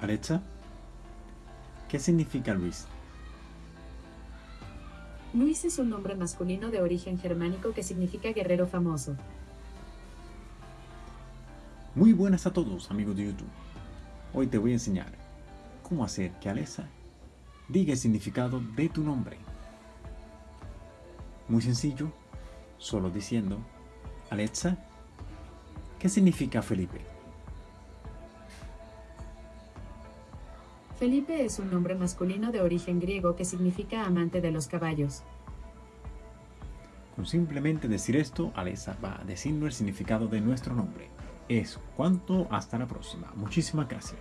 Alexa, ¿qué significa Luis? Luis es un nombre masculino de origen germánico que significa guerrero famoso. Muy buenas a todos amigos de YouTube. Hoy te voy a enseñar cómo hacer que Alexa diga el significado de tu nombre. Muy sencillo, solo diciendo, Alexa, ¿qué significa Felipe? Felipe es un nombre masculino de origen griego que significa amante de los caballos. Con simplemente decir esto, Alexa va a decirnos el significado de nuestro nombre. Eso, cuanto, hasta la próxima. Muchísimas gracias.